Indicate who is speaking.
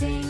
Speaker 1: sing.